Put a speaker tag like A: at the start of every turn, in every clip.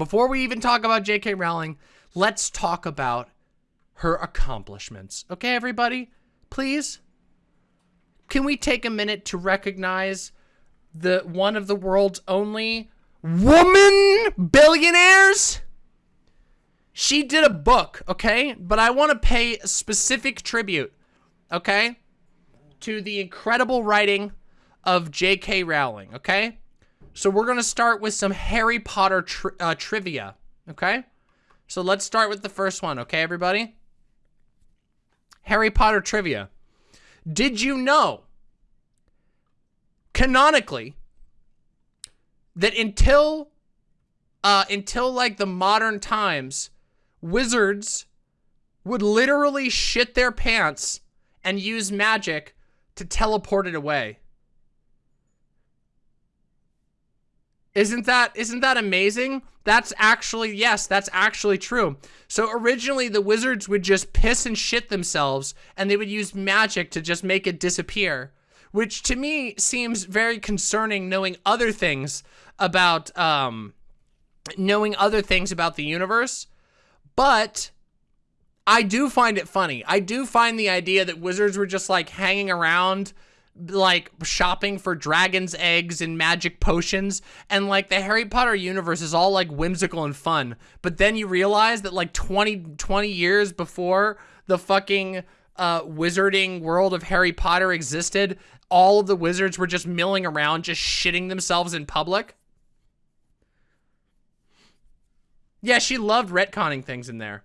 A: before we even talk about J.K. Rowling, let's talk about her accomplishments. Okay, everybody? Please? Can we take a minute to recognize the one of the world's only woman billionaires? She did a book, okay? But I want to pay a specific tribute, okay? To the incredible writing of J.K. Rowling, okay? So we're going to start with some Harry Potter tri uh, trivia, okay? So let's start with the first one, okay, everybody? Harry Potter trivia. Did you know, canonically, that until, uh, until like the modern times, wizards would literally shit their pants and use magic to teleport it away. Isn't that isn't that amazing? That's actually yes, that's actually true. So originally the wizards would just piss and shit themselves and they would use magic to just make it disappear, which to me seems very concerning knowing other things about um knowing other things about the universe. But I do find it funny. I do find the idea that wizards were just like hanging around like shopping for dragon's eggs and magic potions and like the Harry Potter universe is all like whimsical and fun. But then you realize that like 20 20 years before the fucking uh wizarding world of Harry Potter existed all of the wizards were just milling around just shitting themselves in public. Yeah she loved retconning things in there.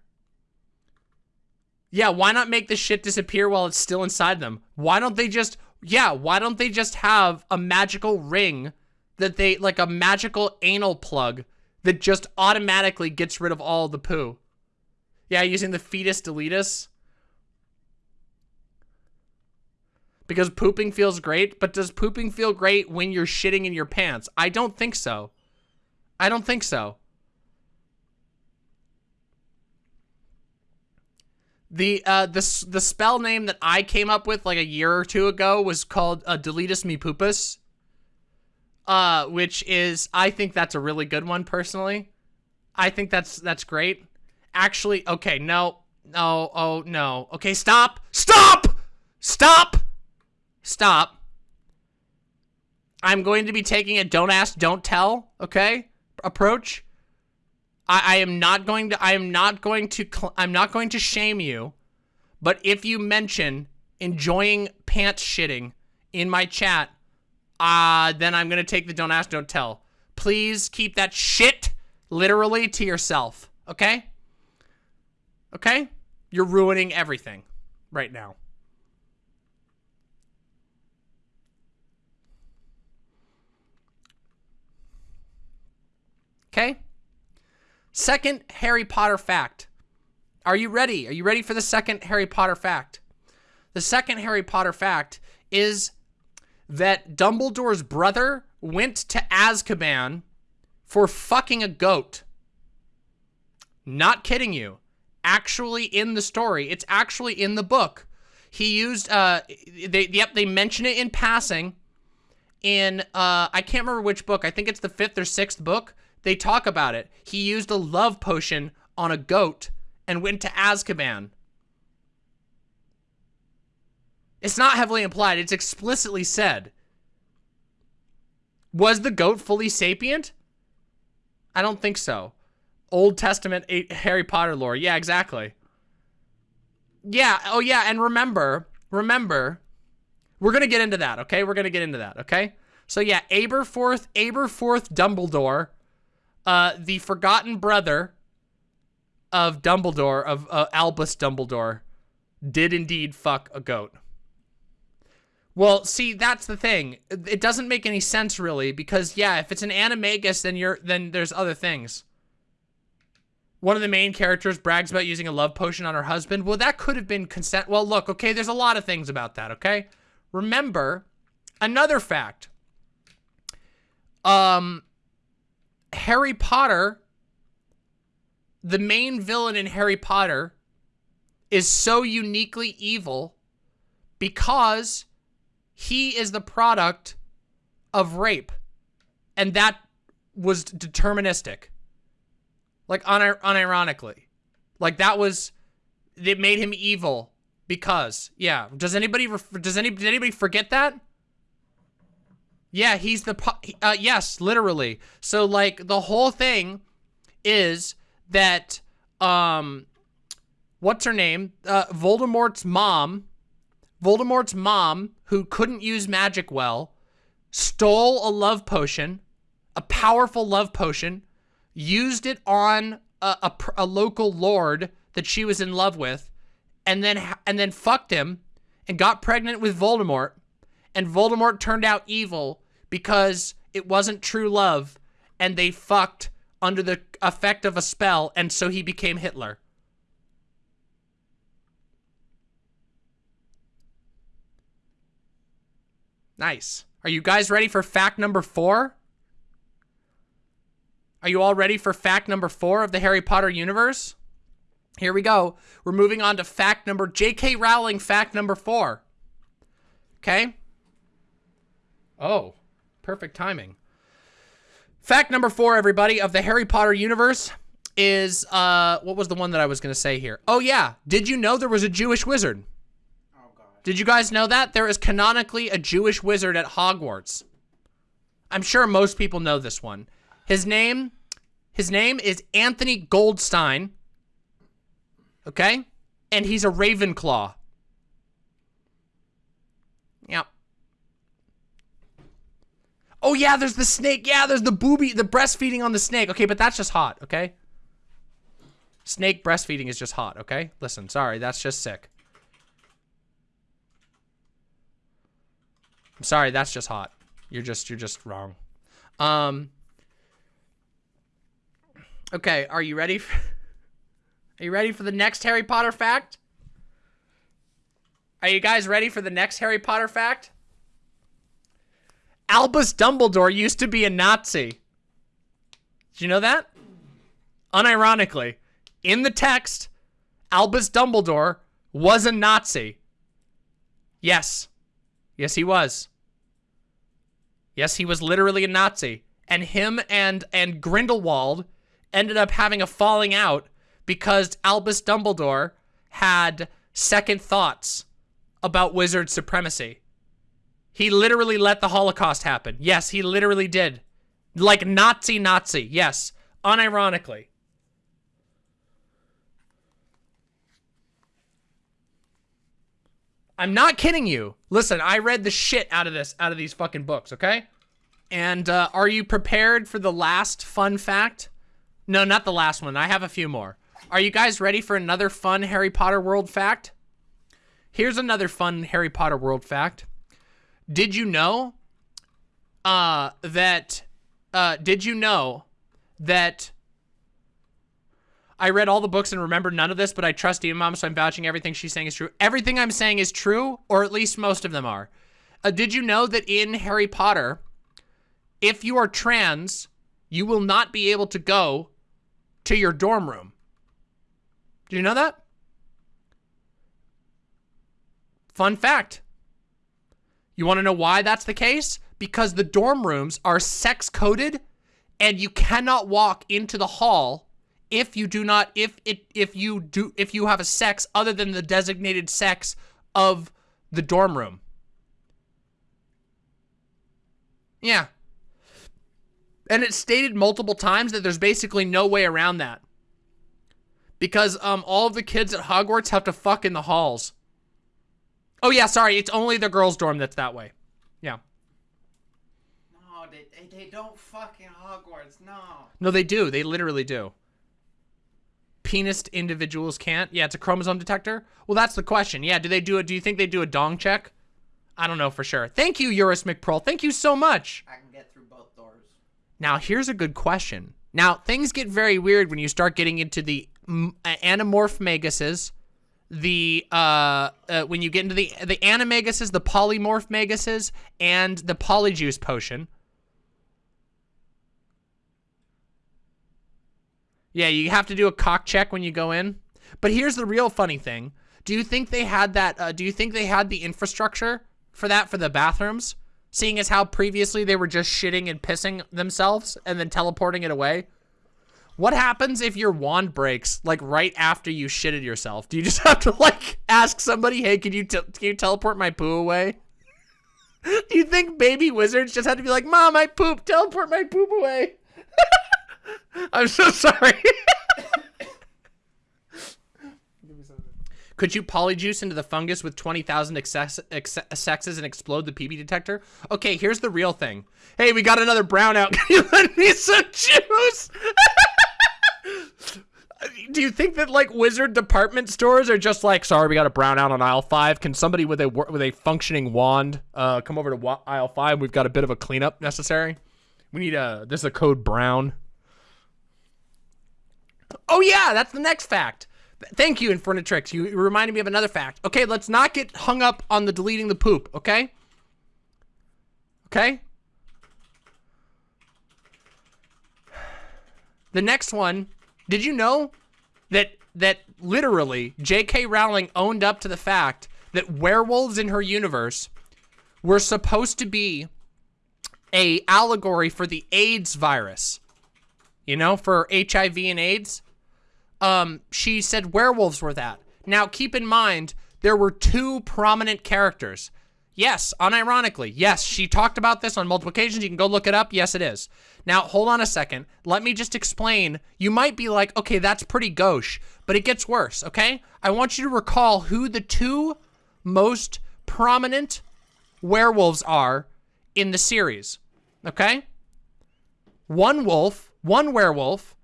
A: Yeah, why not make the shit disappear while it's still inside them? Why don't they just yeah, why don't they just have a magical ring that they, like a magical anal plug that just automatically gets rid of all the poo? Yeah, using the fetus deletus. Because pooping feels great, but does pooping feel great when you're shitting in your pants? I don't think so. I don't think so. The uh the the spell name that I came up with like a year or two ago was called uh, Deletus Me Poopus. Uh, which is I think that's a really good one personally. I think that's that's great. Actually, okay, no, no, oh no. Okay, stop, stop, stop, stop. I'm going to be taking a don't ask, don't tell, okay, approach. I, I am not going to, I am not going to, I'm not going to shame you. But if you mention enjoying pants shitting in my chat, uh, then I'm going to take the don't ask, don't tell. Please keep that shit literally to yourself. Okay? Okay? You're ruining everything right now. Okay? Second Harry Potter fact. Are you ready? Are you ready for the second Harry Potter fact? The second Harry Potter fact is that Dumbledore's brother went to Azkaban for fucking a goat. Not kidding you. Actually in the story. It's actually in the book. He used, uh, they, yep, they mention it in passing in, uh, I can't remember which book. I think it's the fifth or sixth book they talk about it. He used a love potion on a goat and went to Azkaban. It's not heavily implied. It's explicitly said. Was the goat fully sapient? I don't think so. Old Testament eh, Harry Potter lore. Yeah, exactly. Yeah. Oh, yeah. And remember, remember, we're going to get into that, okay? We're going to get into that, okay? So, yeah, Aberforth, Aberforth Dumbledore uh, the forgotten brother of Dumbledore, of uh, Albus Dumbledore, did indeed fuck a goat. Well, see, that's the thing. It doesn't make any sense really because yeah, if it's an animagus, then you're then there's other things. One of the main characters brags about using a love potion on her husband. Well, that could have been consent. Well, look, okay, there's a lot of things about that, okay? Remember, another fact. Um, Harry Potter, the main villain in Harry Potter, is so uniquely evil because he is the product of rape. And that was deterministic. Like unir unironically. Like that was it made him evil because yeah. Does anybody does any did anybody forget that? Yeah, he's the uh, yes, literally. So like the whole thing is that um what's her name? Uh Voldemort's mom Voldemort's mom who couldn't use magic well stole a love potion, a powerful love potion, used it on a, a, a local lord that she was in love with, and then and then fucked him and got pregnant with Voldemort, and Voldemort turned out evil because it wasn't true love, and they fucked under the effect of a spell, and so he became Hitler. Nice. Are you guys ready for fact number four? Are you all ready for fact number four of the Harry Potter universe? Here we go. We're moving on to fact number, J.K. Rowling fact number four. Okay? Oh, perfect timing. Fact number four, everybody, of the Harry Potter universe is, uh, what was the one that I was going to say here? Oh, yeah. Did you know there was a Jewish wizard? Oh, God. Did you guys know that? There is canonically a Jewish wizard at Hogwarts. I'm sure most people know this one. His name, his name is Anthony Goldstein. Okay? And he's a Ravenclaw. Yep. Oh yeah, there's the snake. Yeah, there's the booby, the breastfeeding on the snake. Okay, but that's just hot, okay? Snake breastfeeding is just hot, okay? Listen, sorry, that's just sick. I'm sorry, that's just hot. You're just you're just wrong. Um Okay, are you ready? For, are you ready for the next Harry Potter fact? Are you guys ready for the next Harry Potter fact? Albus Dumbledore used to be a Nazi. Did you know that? Unironically, in the text, Albus Dumbledore was a Nazi. Yes. Yes, he was. Yes, he was literally a Nazi. And him and, and Grindelwald ended up having a falling out because Albus Dumbledore had second thoughts about wizard supremacy. He literally let the Holocaust happen. Yes, he literally did. Like Nazi Nazi, yes. Unironically. I'm not kidding you. Listen, I read the shit out of this, out of these fucking books, okay? And uh, are you prepared for the last fun fact? No, not the last one. I have a few more. Are you guys ready for another fun Harry Potter world fact? Here's another fun Harry Potter world fact. Did you know uh, that, uh, did you know that I read all the books and remember none of this, but I trust Demon Mom, so I'm vouching everything she's saying is true. Everything I'm saying is true, or at least most of them are. Uh, did you know that in Harry Potter, if you are trans, you will not be able to go to your dorm room? Do you know that? Fun fact. You want to know why that's the case? Because the dorm rooms are sex coded and you cannot walk into the hall if you do not if it if you do if you have a sex other than the designated sex of the dorm room. Yeah. And it's stated multiple times that there's basically no way around that. Because um all of the kids at Hogwarts have to fuck in the halls. Oh yeah, sorry, it's only the girls' dorm that's that way. Yeah.
B: No, they, they, they don't fucking Hogwarts, no.
A: No, they do. They literally do penis individuals can't? Yeah, it's a chromosome detector. Well, that's the question. Yeah, do they do it? Do you think they do a dong check? I don't know for sure. Thank you, Eurus McProll. Thank you so much.
B: I can get through both doors.
A: Now, here's a good question. Now, things get very weird when you start getting into the anamorph Maguses, the, uh, uh, when you get into the, the Animaguses, the Polymorph Maguses, and the Polyjuice Potion. Yeah, you have to do a cock check when you go in. But here's the real funny thing. Do you think they had that, uh, do you think they had the infrastructure for that for the bathrooms? Seeing as how previously they were just shitting and pissing themselves and then teleporting it away? What happens if your wand breaks like right after you shitted yourself? Do you just have to like ask somebody, "Hey, can you can you teleport my poo away?" Do you think baby wizards just have to be like, "Mom, I poop, teleport my poop away"? I'm so sorry. Could you polyjuice into the fungus with 20,000 excess, sexes and explode the PB detector? Okay, here's the real thing. Hey, we got another brownout. Can you lend me some juice? Do you think that like wizard department stores are just like, sorry, we got a brownout on aisle five. Can somebody with a with a functioning wand uh, come over to aisle five? We've got a bit of a cleanup necessary. We need a this is a code brown. Oh yeah, that's the next fact. Thank you, Infernatrix. You reminded me of another fact. Okay, let's not get hung up on the deleting the poop, okay? Okay? The next one, did you know that that literally J.K. Rowling owned up to the fact that werewolves in her universe were supposed to be a allegory for the AIDS virus. You know, for HIV and AIDS um, she said werewolves were that. Now, keep in mind, there were two prominent characters. Yes, unironically. Yes, she talked about this on multiple occasions. You can go look it up. Yes, it is. Now, hold on a second. Let me just explain. You might be like, okay, that's pretty gauche, but it gets worse, okay? I want you to recall who the two most prominent werewolves are in the series, okay? One wolf, one werewolf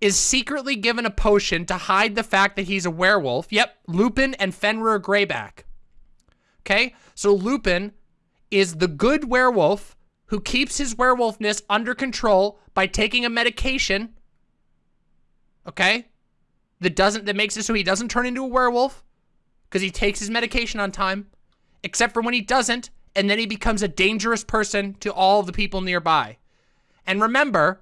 A: is secretly given a potion to hide the fact that he's a werewolf. Yep, Lupin and Fenrir Greyback. Okay, so Lupin is the good werewolf who keeps his werewolfness under control by taking a medication. Okay, that doesn't that makes it so he doesn't turn into a werewolf because he takes his medication on time, except for when he doesn't, and then he becomes a dangerous person to all the people nearby. And remember,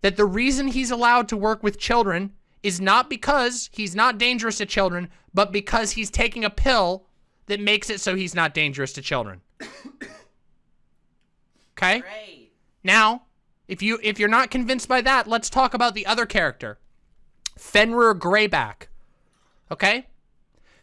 A: that the reason he's allowed to work with children is not because he's not dangerous to children, but because he's taking a pill that makes it so he's not dangerous to children. Okay?
B: Great.
A: Now, if you if you're not convinced by that, let's talk about the other character. Fenrir Greyback. Okay?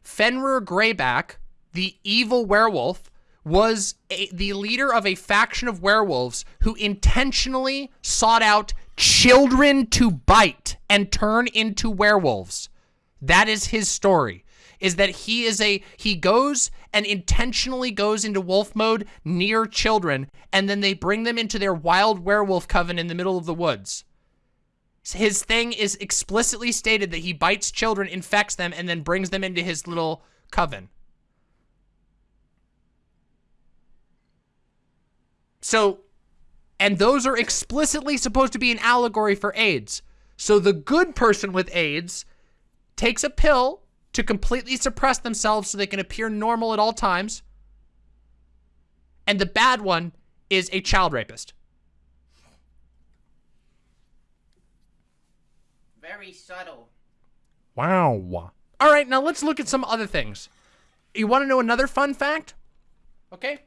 A: Fenrir Greyback, the evil werewolf, was a, the leader of a faction of werewolves who intentionally sought out children to bite and turn into werewolves. That is his story. Is that he is a he goes and intentionally goes into wolf mode near children and then they bring them into their wild werewolf coven in the middle of the woods. His thing is explicitly stated that he bites children, infects them, and then brings them into his little coven. So and those are explicitly supposed to be an allegory for AIDS. So the good person with AIDS takes a pill to completely suppress themselves so they can appear normal at all times. And the bad one is a child rapist.
B: Very subtle.
A: Wow. All right, now let's look at some other things. You want to know another fun fact? Okay.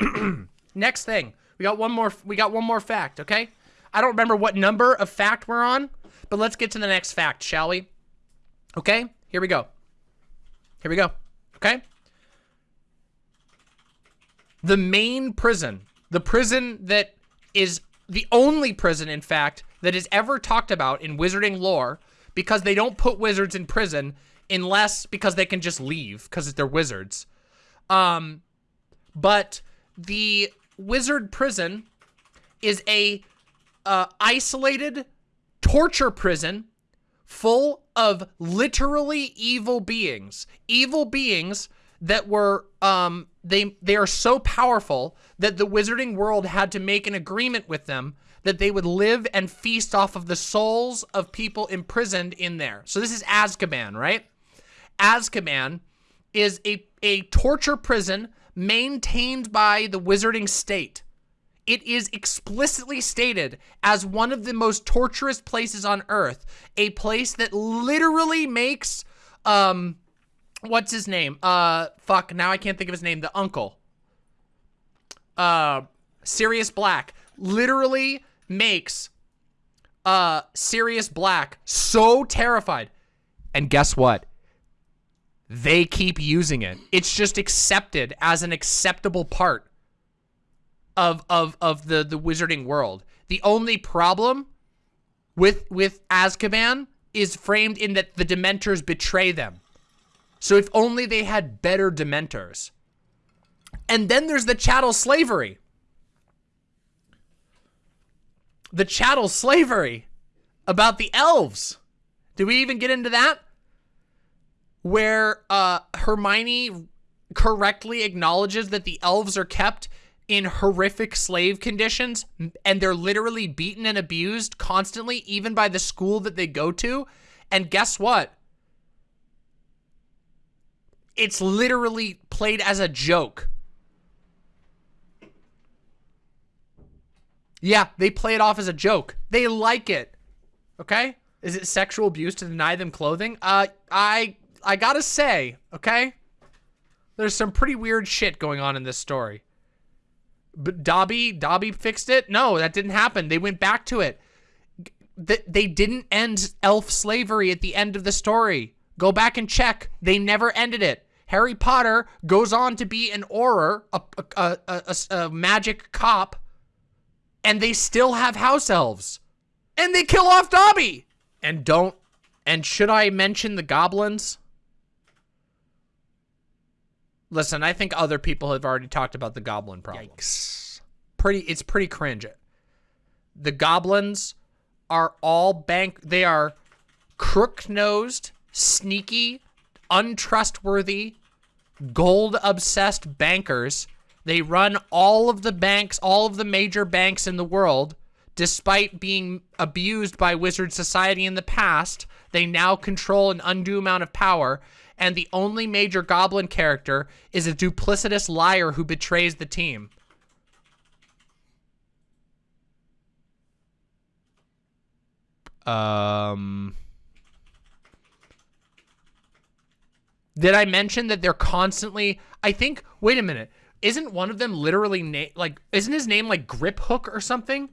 A: Next thing. We got one more. We got one more fact. Okay. I don't remember what number of fact we're on, but let's get to the next fact, shall we? Okay. Here we go. Here we go. Okay. The main prison, the prison that is the only prison, in fact, that is ever talked about in wizarding lore, because they don't put wizards in prison unless because they can just leave because they're wizards. Um, but the wizard prison is a uh, isolated torture prison full of literally evil beings. Evil beings that were um they they are so powerful that the wizarding world had to make an agreement with them that they would live and feast off of the souls of people imprisoned in there. So this is Azkaban, right? Azkaban is a a torture prison maintained by the wizarding state. It is explicitly stated as one of the most torturous places on earth, a place that literally makes, um, what's his name? Uh, fuck, now I can't think of his name, the uncle. Uh, Sirius Black literally makes uh, Sirius Black so terrified. And guess what? They keep using it. It's just accepted as an acceptable part of of of the the wizarding world. The only problem with with Azkaban is framed in that the Dementors betray them. So if only they had better Dementors. And then there's the chattel slavery. The chattel slavery about the elves. Do we even get into that? Where uh, Hermione correctly acknowledges that the elves are kept in horrific slave conditions and they're literally beaten and abused constantly, even by the school that they go to. And guess what? It's literally played as a joke. Yeah, they play it off as a joke. They like it. Okay? Is it sexual abuse to deny them clothing? Uh, I I gotta say, okay? There's some pretty weird shit going on in this story. But Dobby, Dobby fixed it? No, that didn't happen. They went back to it. They didn't end elf slavery at the end of the story. Go back and check. They never ended it. Harry Potter goes on to be an Auror, a, a, a, a, magic cop, and they still have house elves. And they kill off Dobby. And don't, and should I mention the goblins? Listen, I think other people have already talked about the goblin problem. Yikes. Pretty, it's pretty cringe. The goblins are all bank, they are crook-nosed, sneaky, untrustworthy, gold-obsessed bankers. They run all of the banks, all of the major banks in the world. Despite being abused by wizard society in the past, they now control an undue amount of power and the only major goblin character is a duplicitous liar who betrays the team. Um... Did I mention that they're constantly, I think, wait a minute, isn't one of them literally, like, isn't his name like Griphook or something?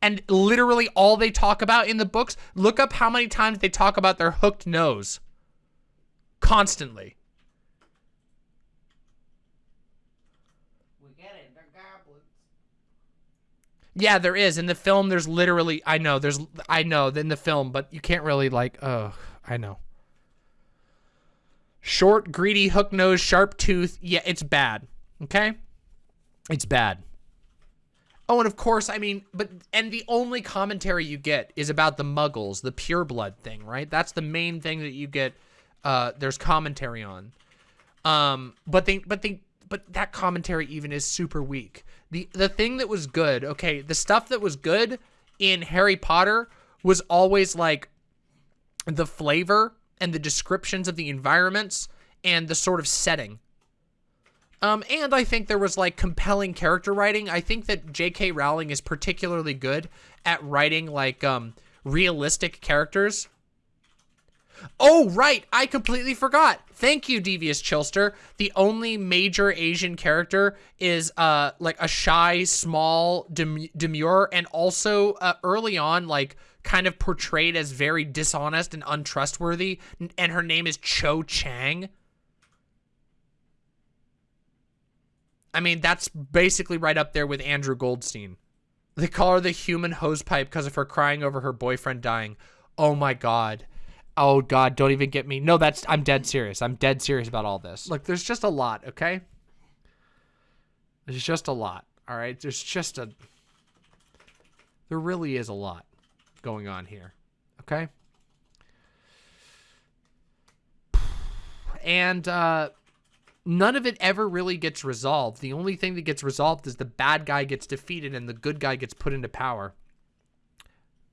A: And literally all they talk about in the books, look up how many times they talk about their hooked nose. Constantly.
B: We get it. They're goblins.
A: Yeah, there is. In the film, there's literally, I know, there's, I know, in the film, but you can't really, like, oh, I know. Short, greedy, hook nose, sharp tooth. Yeah, it's bad. Okay? It's bad. Oh, and of course, I mean, but, and the only commentary you get is about the muggles, the pureblood thing, right? That's the main thing that you get uh, there's commentary on. Um, but they, but they, but that commentary even is super weak. The the thing that was good, okay, the stuff that was good in Harry Potter was always like the flavor and the descriptions of the environments and the sort of setting. Um, and I think there was like compelling character writing. I think that J.K. Rowling is particularly good at writing like um, realistic characters Oh, right. I completely forgot. Thank you, Devious Chilster. The only major Asian character is uh like a shy, small, dem demure, and also uh, early on, like kind of portrayed as very dishonest and untrustworthy. And her name is Cho Chang. I mean, that's basically right up there with Andrew Goldstein. They call her the human hosepipe because of her crying over her boyfriend dying. Oh my god. Oh God, don't even get me. No, that's I'm dead serious. I'm dead serious about all this. Look, there's just a lot, okay? There's just a lot. All right, there's just a there really is a lot going on here. Okay? And uh none of it ever really gets resolved. The only thing that gets resolved is the bad guy gets defeated and the good guy gets put into power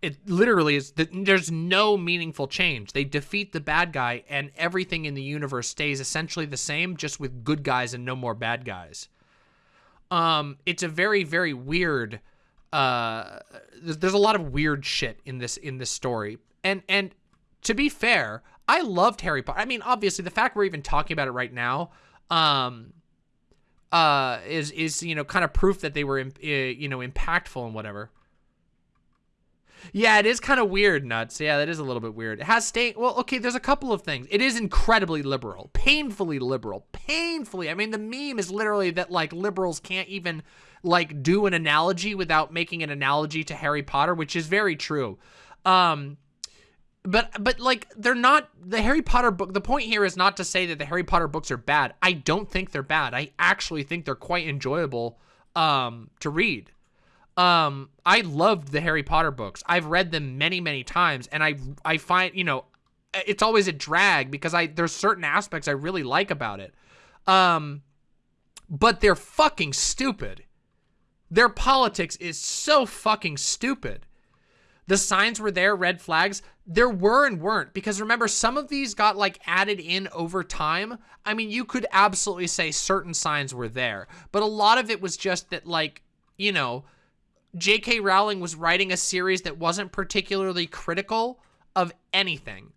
A: it literally is there's no meaningful change. They defeat the bad guy and everything in the universe stays essentially the same just with good guys and no more bad guys. Um it's a very very weird uh there's, a lot of weird shit in this in this story. And and to be fair, I loved Harry Potter. I mean, obviously the fact we're even talking about it right now um uh is is you know kind of proof that they were uh, you know impactful and whatever. Yeah, it is kind of weird, nuts. Yeah, that is a little bit weird. It has state. Well, okay, there's a couple of things. It is incredibly liberal, painfully liberal, painfully. I mean, the meme is literally that like liberals can't even like do an analogy without making an analogy to Harry Potter, which is very true. Um, but but like they're not the Harry Potter book. The point here is not to say that the Harry Potter books are bad. I don't think they're bad. I actually think they're quite enjoyable um, to read. Um, I loved the Harry Potter books. I've read them many, many times, and I I find you know, it's always a drag because I there's certain aspects I really like about it. Um, but they're fucking stupid. Their politics is so fucking stupid. The signs were there, red flags. There were and weren't because remember some of these got like added in over time. I mean, you could absolutely say certain signs were there, but a lot of it was just that like, you know, J.K. Rowling was writing a series that wasn't particularly critical of anything.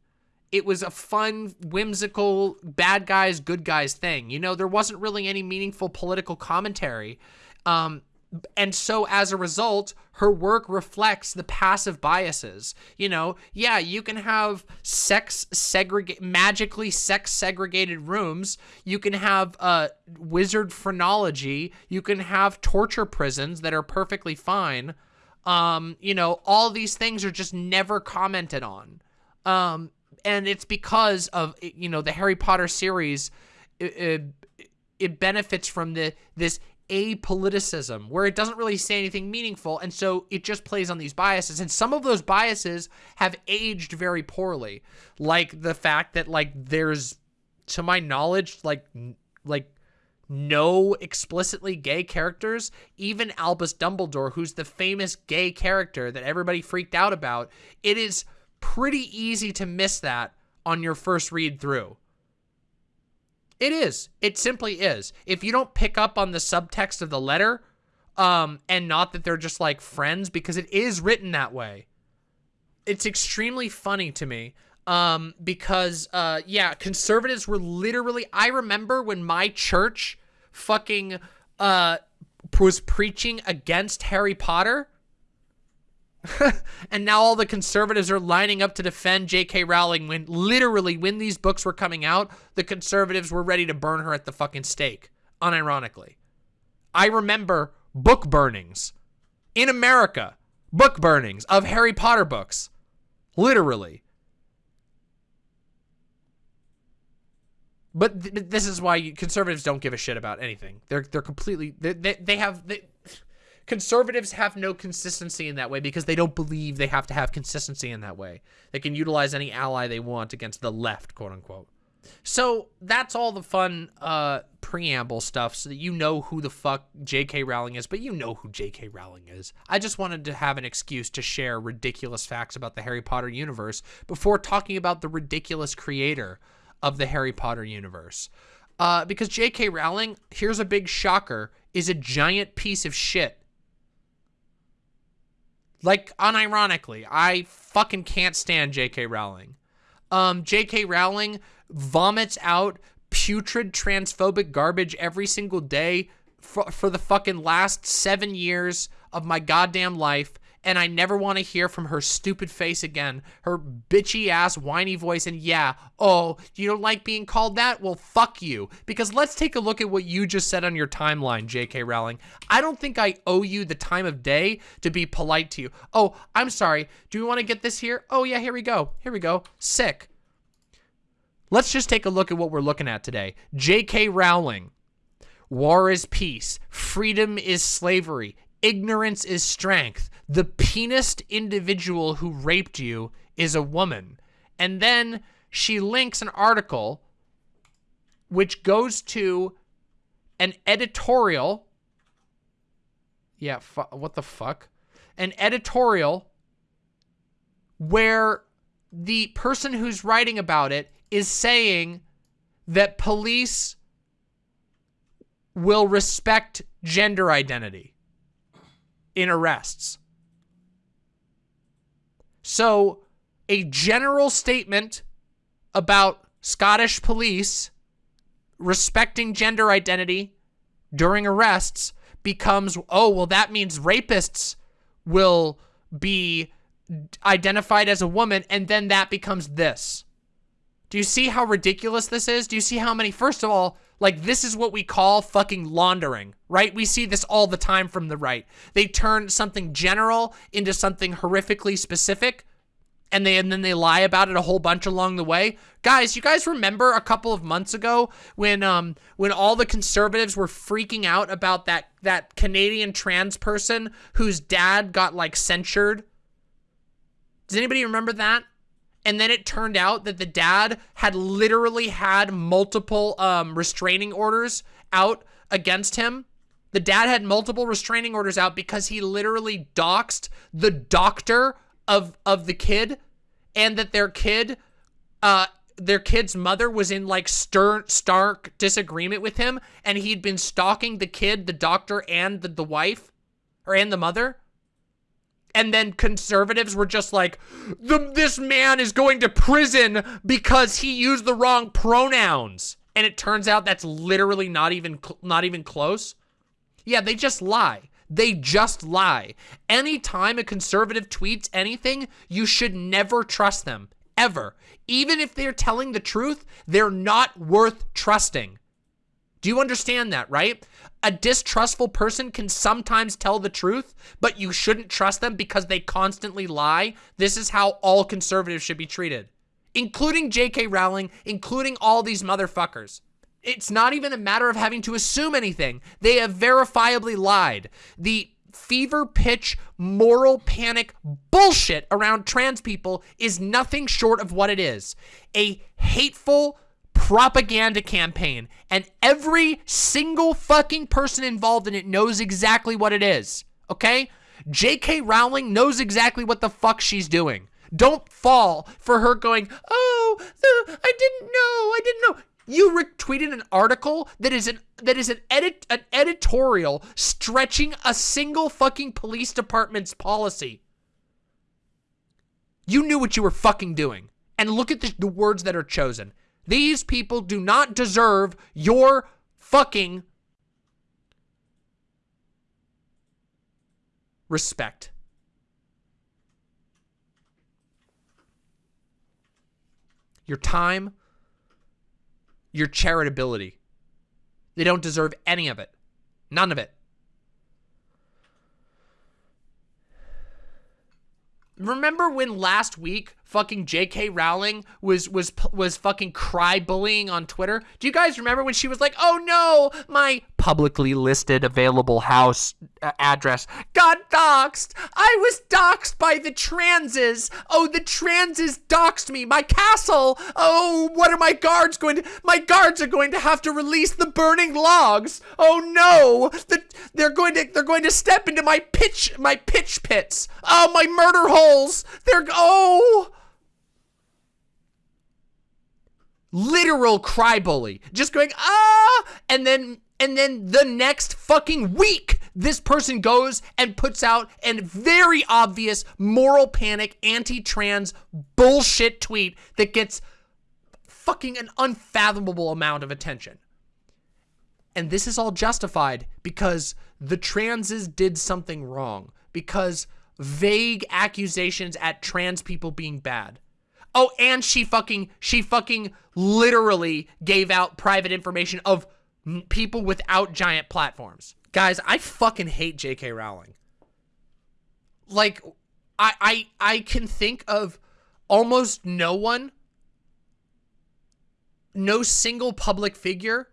A: It was a fun, whimsical, bad guys, good guys thing. You know, there wasn't really any meaningful political commentary. Um, and so as a result, her work reflects the passive biases. You know, yeah, you can have sex segregate magically sex segregated rooms. You can have uh, wizard phrenology. You can have torture prisons that are perfectly fine. Um, you know, all these things are just never commented on. Um, and it's because of, you know, the Harry Potter series, it, it, it benefits from the this apoliticism where it doesn't really say anything meaningful and so it just plays on these biases. And some of those biases have aged very poorly like the fact that like there's to my knowledge like like no explicitly gay characters. Even Albus Dumbledore who's the famous gay character that everybody freaked out about it is pretty easy to miss that on your first read through it is. It simply is. If you don't pick up on the subtext of the letter, um, and not that they're just like friends, because it is written that way. It's extremely funny to me. Um, because, uh, yeah, conservatives were literally, I remember when my church fucking, uh, was preaching against Harry Potter and now all the conservatives are lining up to defend J.K. Rowling when literally when these books were coming out, the conservatives were ready to burn her at the fucking stake, unironically. I remember book burnings in America, book burnings of Harry Potter books, literally. But th this is why conservatives don't give a shit about anything. They're they're completely they they, they have they, Conservatives have no consistency in that way because they don't believe they have to have consistency in that way. They can utilize any ally they want against the left, quote unquote. So that's all the fun uh, preamble stuff so that you know who the fuck J.K. Rowling is, but you know who J.K. Rowling is. I just wanted to have an excuse to share ridiculous facts about the Harry Potter universe before talking about the ridiculous creator of the Harry Potter universe. Uh, because J.K. Rowling, here's a big shocker, is a giant piece of shit like, unironically, I fucking can't stand J.K. Rowling. Um, J.K. Rowling vomits out putrid transphobic garbage every single day for, for the fucking last seven years of my goddamn life and I never want to hear from her stupid face again. Her bitchy ass whiny voice and yeah, oh, you don't like being called that? Well, fuck you. Because let's take a look at what you just said on your timeline, JK Rowling. I don't think I owe you the time of day to be polite to you. Oh, I'm sorry. Do we want to get this here? Oh yeah, here we go. Here we go. Sick. Let's just take a look at what we're looking at today. J.K. Rowling. War is peace. Freedom is slavery. Ignorance is strength the penist individual who raped you is a woman. And then she links an article which goes to an editorial. Yeah, what the fuck? An editorial where the person who's writing about it is saying that police will respect gender identity in arrests. So, a general statement about Scottish police respecting gender identity during arrests becomes, oh, well, that means rapists will be identified as a woman, and then that becomes this. Do you see how ridiculous this is? Do you see how many, first of all, like this is what we call fucking laundering, right? We see this all the time from the right. They turn something general into something horrifically specific and they and then they lie about it a whole bunch along the way. Guys, you guys remember a couple of months ago when um when all the conservatives were freaking out about that that Canadian trans person whose dad got like censured? Does anybody remember that? And then it turned out that the dad had literally had multiple um, restraining orders out against him. The dad had multiple restraining orders out because he literally doxed the doctor of of the kid and that their kid uh their kid's mother was in like stern stark disagreement with him and he'd been stalking the kid, the doctor and the, the wife or and the mother and then conservatives were just like, this man is going to prison because he used the wrong pronouns. And it turns out that's literally not even not even close. Yeah, they just lie. They just lie. Anytime a conservative tweets anything, you should never trust them. Ever. Even if they're telling the truth, they're not worth trusting. Do you understand that, right? A distrustful person can sometimes tell the truth, but you shouldn't trust them because they constantly lie. This is how all conservatives should be treated, including J.K. Rowling, including all these motherfuckers. It's not even a matter of having to assume anything. They have verifiably lied. The fever pitch moral panic bullshit around trans people is nothing short of what it is. A hateful, propaganda campaign, and every single fucking person involved in it knows exactly what it is, okay? J.K. Rowling knows exactly what the fuck she's doing. Don't fall for her going, oh, the, I didn't know, I didn't know. You retweeted an article that is an that is an edit an editorial stretching a single fucking police department's policy. You knew what you were fucking doing. And look at the, the words that are chosen. These people do not deserve your fucking respect. Your time, your charitability. They don't deserve any of it. None of it. Remember when last week fucking J.K. Rowling was was was fucking cry bullying on Twitter. Do you guys remember when she was like, "Oh no, my publicly listed available house uh, address got doxxed. I was doxxed by the transes. Oh, the transes doxed me. My castle. Oh, what are my guards going to My guards are going to have to release the burning logs. Oh no. The, they're going to they're going to step into my pitch my pitch pits. Oh, my murder holes. They're oh literal cry bully just going ah and then and then the next fucking week this person goes and puts out a very obvious moral panic anti-trans bullshit tweet that gets fucking an unfathomable amount of attention. And this is all justified because the transes did something wrong because vague accusations at trans people being bad Oh, and she fucking, she fucking literally gave out private information of people without giant platforms. Guys, I fucking hate J.K. Rowling. Like, I, I, I can think of almost no one, no single public figure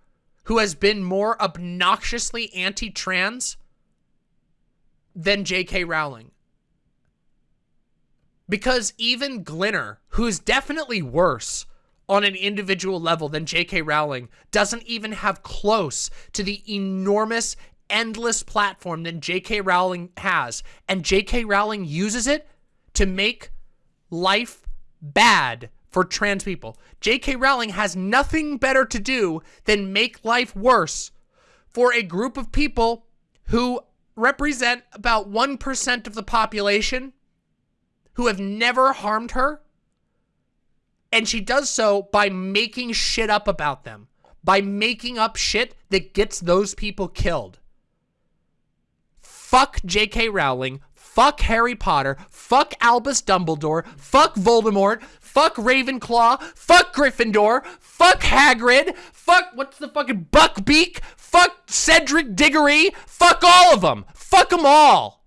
A: who has been more obnoxiously anti-trans than J.K. Rowling. Because even Glinner, who's definitely worse on an individual level than J.K. Rowling, doesn't even have close to the enormous, endless platform that J.K. Rowling has. And J.K. Rowling uses it to make life bad for trans people. J.K. Rowling has nothing better to do than make life worse for a group of people who represent about 1% of the population who have never harmed her. And she does so by making shit up about them. By making up shit that gets those people killed. Fuck J.K. Rowling. fuck Harry Potter, fuck Albus Dumbledore, fuck Voldemort, fuck Ravenclaw, fuck Gryffindor, fuck Hagrid, fuck what's the fucking Buckbeak, fuck Cedric Diggory, fuck all of them, fuck them all.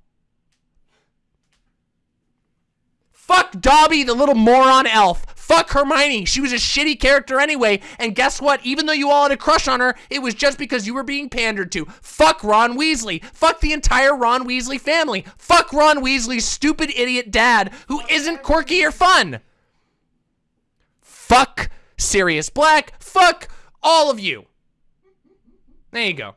A: Fuck Dobby, the little moron elf. Fuck Hermione. She was a shitty character anyway. And guess what? Even though you all had a crush on her, it was just because you were being pandered to. Fuck Ron Weasley. Fuck the entire Ron Weasley family. Fuck Ron Weasley's stupid idiot dad who isn't quirky or fun. Fuck Sirius Black. Fuck all of you. There you go.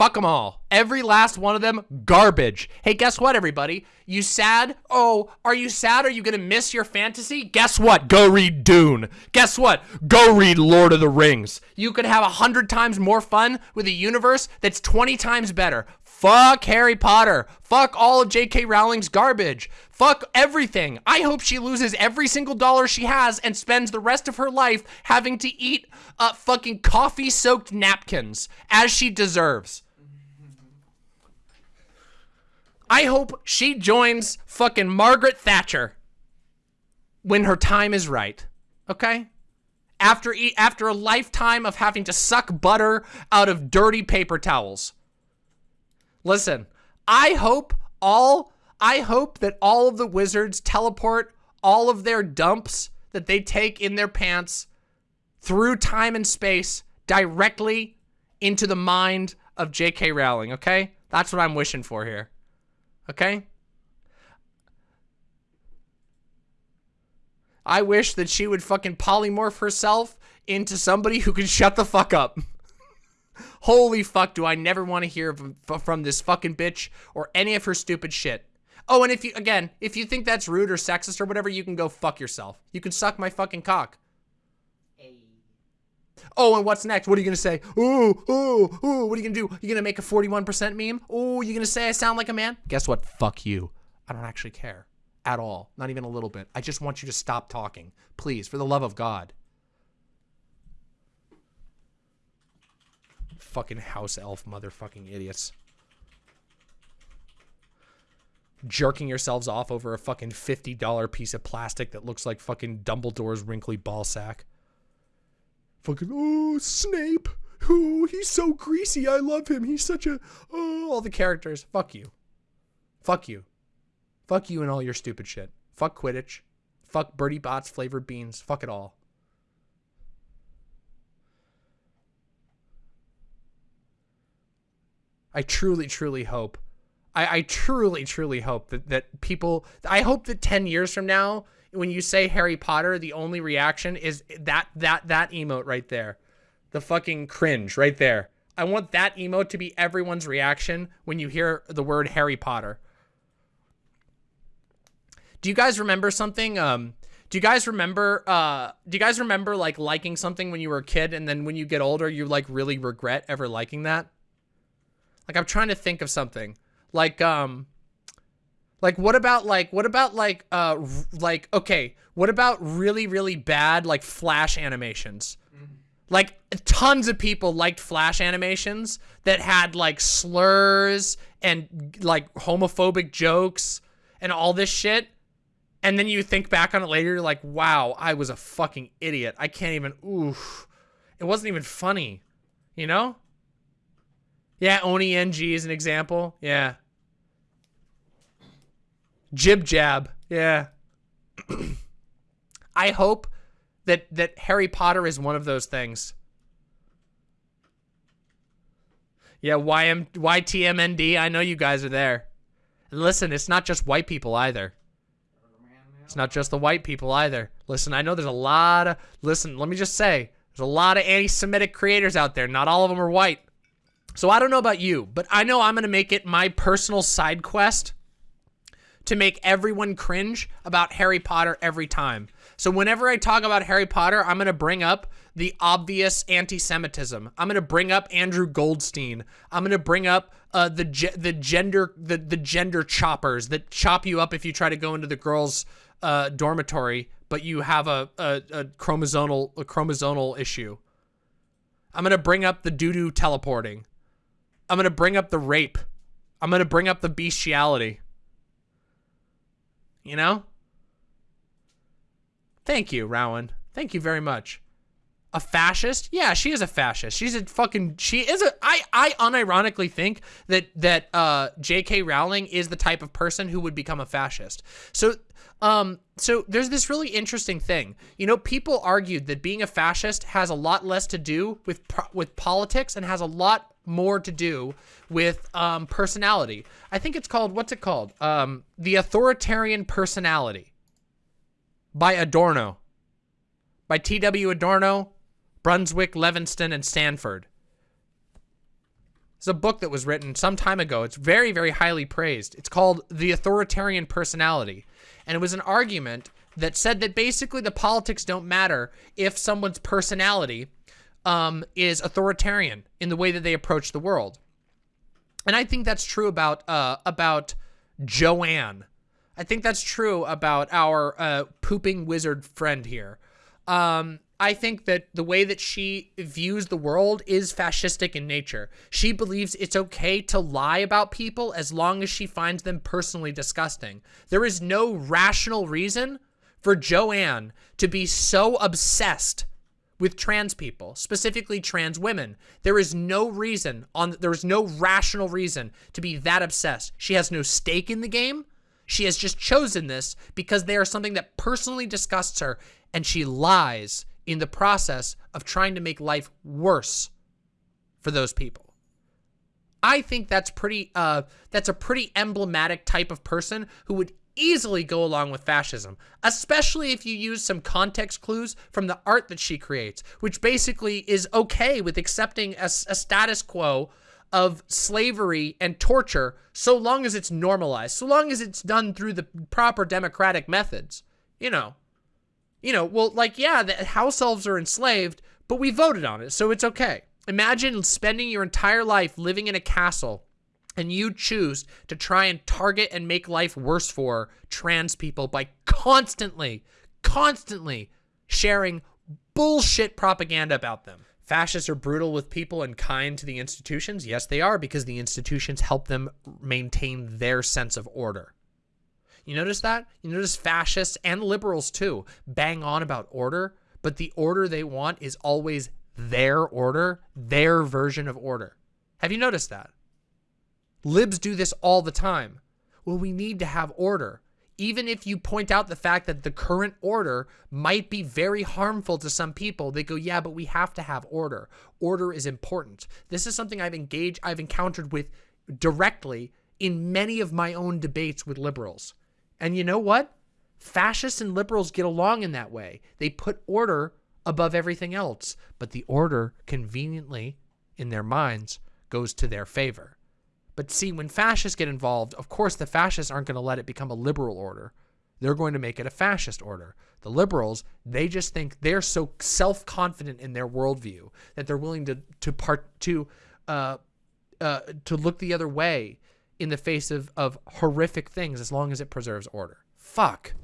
A: Fuck them all. Every last one of them, garbage. Hey, guess what, everybody? You sad? Oh, are you sad? Are you gonna miss your fantasy? Guess what? Go read Dune. Guess what? Go read Lord of the Rings. You could have a hundred times more fun with a universe that's 20 times better. Fuck Harry Potter. Fuck all of J.K. Rowling's garbage. Fuck everything. I hope she loses every single dollar she has and spends the rest of her life having to eat uh, fucking coffee soaked napkins as she deserves. I hope she joins fucking Margaret Thatcher when her time is right. Okay? After e after a lifetime of having to suck butter out of dirty paper towels. Listen, I hope all I hope that all of the wizards teleport all of their dumps that they take in their pants through time and space directly into the mind of J.K. Rowling, okay? That's what I'm wishing for here. Okay? I wish that she would fucking polymorph herself into somebody who can shut the fuck up. Holy fuck, do I never want to hear from, this fucking bitch or any of her stupid shit. Oh, and if you, again, if you think that's rude or sexist or whatever, you can go fuck yourself. You can suck my fucking cock. Oh, and what's next? What are you gonna say? Ooh, ooh, ooh, what are you gonna do? You gonna make a 41% meme? Ooh, you gonna say I sound like a man? Guess what? Fuck you. I don't actually care. At all. Not even a little bit. I just want you to stop talking. Please, for the love of God. Fucking house elf motherfucking idiots. Jerking yourselves off over a fucking $50 piece of plastic that looks like fucking Dumbledore's wrinkly ball sack. Fucking, oh, Snape. Oh, he's so greasy. I love him. He's such a, oh, all the characters. Fuck you. Fuck you. Fuck you and all your stupid shit. Fuck Quidditch. Fuck Bertie Bott's flavored beans. Fuck it all. I truly, truly hope. I, I truly, truly hope that, that people, I hope that 10 years from now, when you say Harry Potter, the only reaction is that that that emote right there. The fucking cringe right there. I want that emote to be everyone's reaction when you hear the word Harry Potter. Do you guys remember something? Um, do you guys remember, uh, do you guys remember like liking something when you were a kid and then when you get older, you like really regret ever liking that? Like I'm trying to think of something like, um, like what about like what about like uh like okay, what about really really bad like flash animations? Like tons of people liked flash animations that had like slurs and like homophobic jokes and all this shit. And then you think back on it later, you're like, wow, I was a fucking idiot. I can't even, oof. It wasn't even funny, you know? Yeah, Oni NG is an example. Yeah. JibJab. Yeah. I hope that that Harry Potter is one of those things. Yeah, YM YTMND. I know you guys are there. And listen, it's not just white people either. It's not just the white people either. Listen, I know there's a lot of listen, let me just say, there's a lot of anti-Semitic creators out there. Not all of them are white. So I don't know about you, but I know I'm gonna make it my personal side quest to make everyone cringe about Harry Potter every time. So whenever I talk about Harry Potter, I'm going to bring up the obvious anti-Semitism. I'm going to bring up Andrew Goldstein. I'm going to bring up uh, the the gender the the gender choppers that chop you up if you try to go into the girls' uh, dormitory, but you have a, a, a chromosomal a chromosomal issue. I'm going to bring up the doo doo teleporting. I'm going to bring up the rape. I'm going to bring up the bestiality. You know? Thank you, Rowan. Thank you very much. A fascist? Yeah, she is a fascist. She's a fucking she is a I I unironically think that that uh JK Rowling is the type of person who would become a fascist. So um so there's this really interesting thing. You know, people argued that being a fascist has a lot less to do with with politics and has a lot more to do with um personality. I think it's called what's it called? Um the authoritarian personality by Adorno. By T.W. Adorno, Brunswik, Levinson, and Sanford. It's a book that was written some time ago. It's very, very highly praised. It's called The Authoritarian Personality. And it was an argument that said that basically the politics don't matter if someone's personality um, is authoritarian in the way that they approach the world. And I think that's true about uh, about Joanne. I think that's true about our uh, pooping wizard friend here. Um, I think that the way that she views the world is fascistic in nature. She believes it's okay to lie about people as long as she finds them personally disgusting. There is no rational reason for Joanne to be so obsessed with trans people, specifically trans women. There is no reason on there is no rational reason to be that obsessed. She has no stake in the game. She has just chosen this because they are something that personally disgusts her and she lies in the process of trying to make life worse for those people. I think that's pretty uh that's a pretty emblematic type of person who would easily go along with fascism, especially if you use some context clues from the art that she creates, which basically is okay with accepting a, a status quo of slavery and torture so long as it's normalized, so long as it's done through the proper democratic methods. You know, you know, well, like, yeah, the house elves are enslaved, but we voted on it, so it's okay. Imagine spending your entire life living in a castle and you choose to try and target and make life worse for trans people by constantly, constantly sharing bullshit propaganda about them. Fascists are brutal with people and kind to the institutions. Yes, they are because the institutions help them maintain their sense of order. You notice that? You notice fascists and liberals too bang on about order, but the order they want is always their order, their version of order. Have you noticed that? Libs do this all the time. Well, we need to have order. Even if you point out the fact that the current order might be very harmful to some people, they go, yeah, but we have to have order. Order is important. This is something I've engaged, I've encountered with directly in many of my own debates with liberals. And you know what? Fascists and liberals get along in that way. They put order above everything else, but the order conveniently, in their minds, goes to their favor. But see, when fascists get involved, of course the fascists aren't going to let it become a liberal order. They're going to make it a fascist order. The liberals, they just think they're so self-confident in their worldview that they're willing to to part to uh, uh, to look the other way in the face of, of horrific things as long as it preserves order. Fuck.